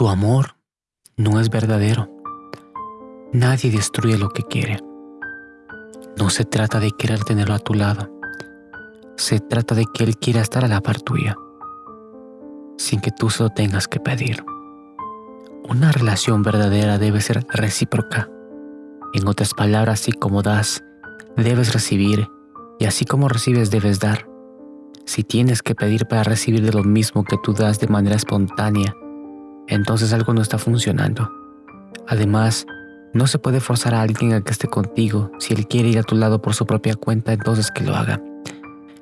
Tu amor no es verdadero. Nadie destruye lo que quiere. No se trata de querer tenerlo a tu lado. Se trata de que él quiera estar a la par tuya, sin que tú se lo tengas que pedir. Una relación verdadera debe ser recíproca. En otras palabras, así como das, debes recibir, y así como recibes, debes dar. Si tienes que pedir para recibir de lo mismo que tú das de manera espontánea, entonces algo no está funcionando. Además, no se puede forzar a alguien a que esté contigo. Si él quiere ir a tu lado por su propia cuenta, entonces que lo haga.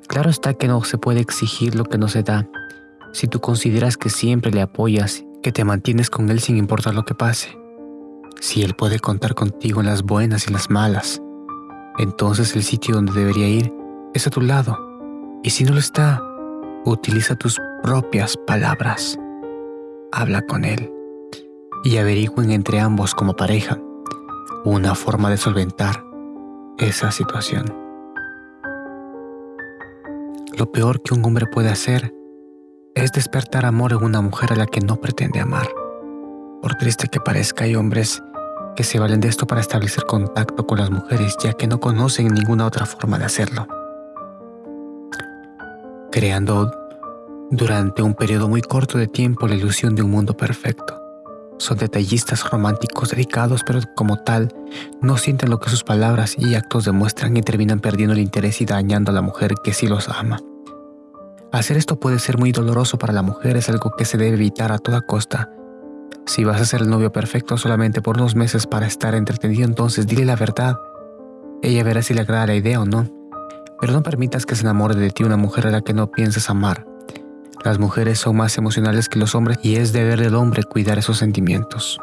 Claro está que no se puede exigir lo que no se da. Si tú consideras que siempre le apoyas, que te mantienes con él sin importar lo que pase. Si él puede contar contigo en las buenas y las malas, entonces el sitio donde debería ir es a tu lado. Y si no lo está, utiliza tus propias palabras habla con él y averigüen entre ambos como pareja una forma de solventar esa situación. Lo peor que un hombre puede hacer es despertar amor en una mujer a la que no pretende amar. Por triste que parezca, hay hombres que se valen de esto para establecer contacto con las mujeres ya que no conocen ninguna otra forma de hacerlo. Creando durante un periodo muy corto de tiempo la ilusión de un mundo perfecto. Son detallistas románticos dedicados, pero como tal, no sienten lo que sus palabras y actos demuestran y terminan perdiendo el interés y dañando a la mujer que sí los ama. Hacer esto puede ser muy doloroso para la mujer, es algo que se debe evitar a toda costa. Si vas a ser el novio perfecto solamente por unos meses para estar entretenido, entonces dile la verdad. Ella verá si le agrada la idea o no. Pero no permitas que se enamore de ti una mujer a la que no pienses amar. Las mujeres son más emocionales que los hombres y es deber del hombre cuidar esos sentimientos.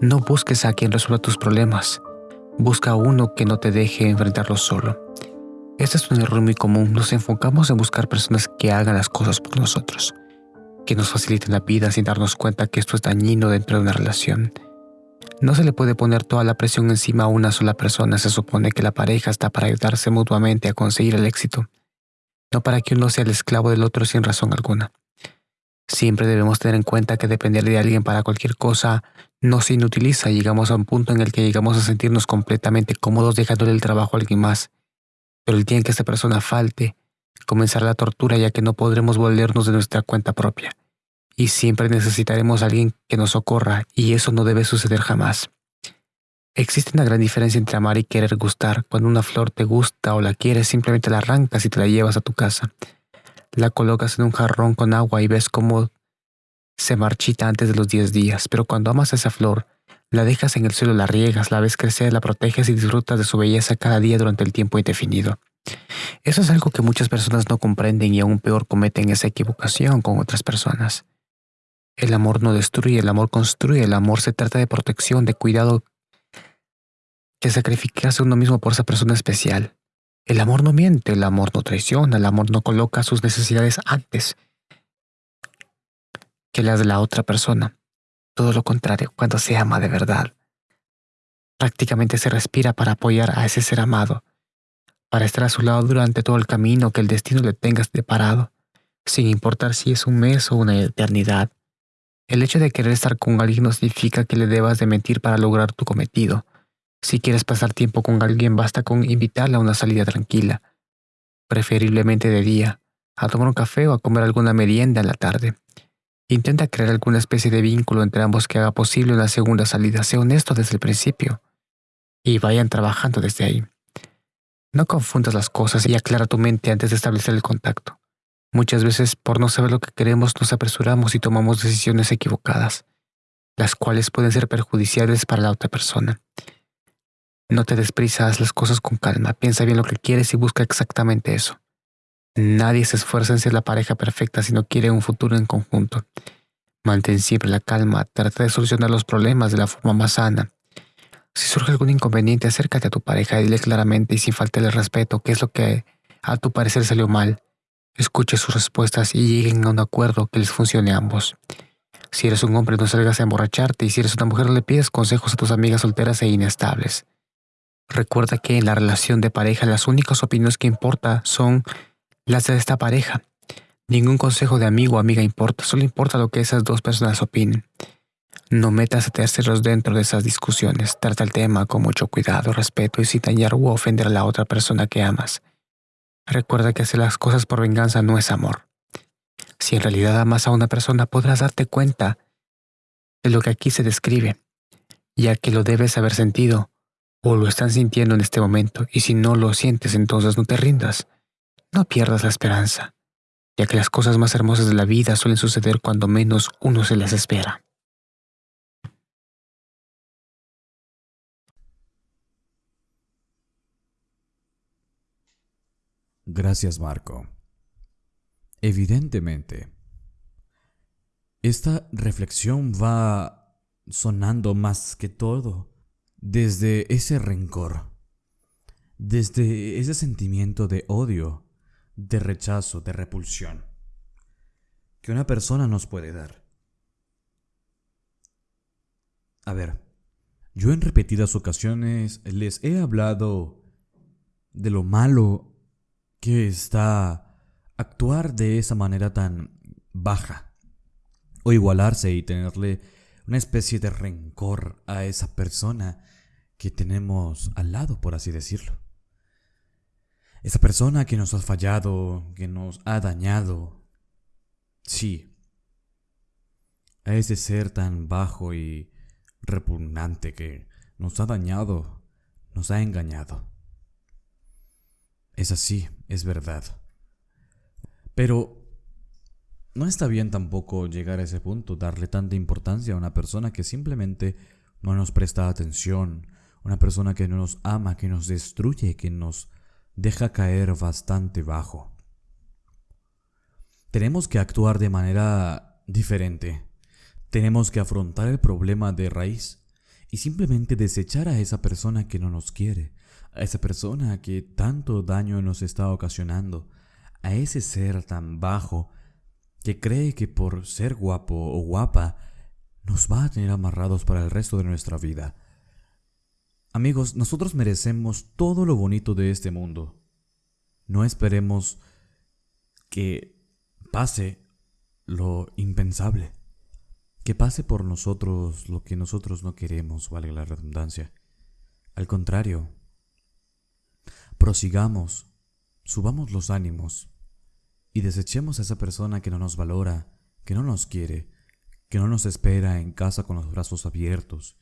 No busques a quien resuelva tus problemas. Busca a uno que no te deje enfrentarlos solo. Este es un error muy común. Nos enfocamos en buscar personas que hagan las cosas por nosotros, que nos faciliten la vida sin darnos cuenta que esto es dañino dentro de una relación. No se le puede poner toda la presión encima a una sola persona. Se supone que la pareja está para ayudarse mutuamente a conseguir el éxito no para que uno sea el esclavo del otro sin razón alguna. Siempre debemos tener en cuenta que depender de alguien para cualquier cosa no se inutiliza. Llegamos a un punto en el que llegamos a sentirnos completamente cómodos dejándole el trabajo a alguien más. Pero el día en que esta persona falte, comenzará la tortura ya que no podremos volvernos de nuestra cuenta propia. Y siempre necesitaremos a alguien que nos socorra y eso no debe suceder jamás. Existe una gran diferencia entre amar y querer gustar. Cuando una flor te gusta o la quieres, simplemente la arrancas y te la llevas a tu casa. La colocas en un jarrón con agua y ves cómo se marchita antes de los 10 días. Pero cuando amas a esa flor, la dejas en el suelo, la riegas, la ves crecer, la proteges y disfrutas de su belleza cada día durante el tiempo indefinido. Eso es algo que muchas personas no comprenden y aún peor cometen esa equivocación con otras personas. El amor no destruye, el amor construye, el amor se trata de protección, de cuidado que sacrificarse uno mismo por esa persona especial. El amor no miente, el amor no traiciona, el amor no coloca sus necesidades antes que las de la otra persona. Todo lo contrario, cuando se ama de verdad. Prácticamente se respira para apoyar a ese ser amado, para estar a su lado durante todo el camino que el destino le tenga deparado, sin importar si es un mes o una eternidad. El hecho de querer estar con alguien no significa que le debas de mentir para lograr tu cometido. Si quieres pasar tiempo con alguien, basta con invitarla a una salida tranquila, preferiblemente de día, a tomar un café o a comer alguna merienda en la tarde. Intenta crear alguna especie de vínculo entre ambos que haga posible una segunda salida. Sé honesto desde el principio y vayan trabajando desde ahí. No confundas las cosas y aclara tu mente antes de establecer el contacto. Muchas veces, por no saber lo que queremos, nos apresuramos y tomamos decisiones equivocadas, las cuales pueden ser perjudiciales para la otra persona. No te desprisa, haz las cosas con calma, piensa bien lo que quieres y busca exactamente eso. Nadie se esfuerza en ser la pareja perfecta si no quiere un futuro en conjunto. Mantén siempre la calma, trata de solucionar los problemas de la forma más sana. Si surge algún inconveniente, acércate a tu pareja y dile claramente y sin faltarle respeto qué es lo que a tu parecer salió mal. Escuche sus respuestas y lleguen a un acuerdo que les funcione a ambos. Si eres un hombre, no salgas a emborracharte y si eres una mujer, le pides consejos a tus amigas solteras e inestables. Recuerda que en la relación de pareja las únicas opiniones que importa son las de esta pareja. Ningún consejo de amigo o amiga importa, solo importa lo que esas dos personas opinen. No metas a terceros dentro de esas discusiones. Trata el tema con mucho cuidado, respeto y sin dañar u ofender a la otra persona que amas. Recuerda que hacer las cosas por venganza no es amor. Si en realidad amas a una persona, podrás darte cuenta de lo que aquí se describe, ya que lo debes haber sentido o lo están sintiendo en este momento, y si no lo sientes, entonces no te rindas. No pierdas la esperanza, ya que las cosas más hermosas de la vida suelen suceder cuando menos uno se las espera. Gracias, Marco. Evidentemente, esta reflexión va sonando más que todo desde ese rencor, desde ese sentimiento de odio, de rechazo, de repulsión, que una persona nos puede dar. A ver, yo en repetidas ocasiones les he hablado de lo malo que está actuar de esa manera tan baja o igualarse y tenerle una especie de rencor a esa persona que tenemos al lado, por así decirlo. Esa persona que nos ha fallado, que nos ha dañado. Sí. A ese ser tan bajo y repugnante que nos ha dañado, nos ha engañado. Es así, es verdad. Pero no está bien tampoco llegar a ese punto, darle tanta importancia a una persona que simplemente no nos presta atención, una persona que no nos ama, que nos destruye, que nos deja caer bastante bajo. Tenemos que actuar de manera diferente. Tenemos que afrontar el problema de raíz y simplemente desechar a esa persona que no nos quiere, a esa persona que tanto daño nos está ocasionando, a ese ser tan bajo que cree que por ser guapo o guapa nos va a tener amarrados para el resto de nuestra vida. Amigos, nosotros merecemos todo lo bonito de este mundo. No esperemos que pase lo impensable, que pase por nosotros lo que nosotros no queremos, vale la redundancia. Al contrario, prosigamos, subamos los ánimos y desechemos a esa persona que no nos valora, que no nos quiere, que no nos espera en casa con los brazos abiertos,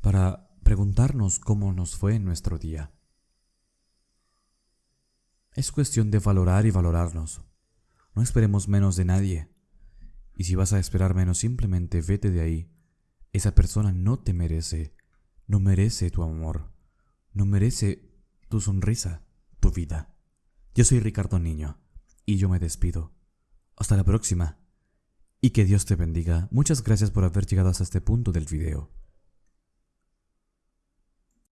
para preguntarnos cómo nos fue en nuestro día. Es cuestión de valorar y valorarnos. No esperemos menos de nadie. Y si vas a esperar menos, simplemente vete de ahí. Esa persona no te merece, no merece tu amor, no merece tu sonrisa, tu vida. Yo soy Ricardo Niño y yo me despido. Hasta la próxima. Y que Dios te bendiga. Muchas gracias por haber llegado hasta este punto del video.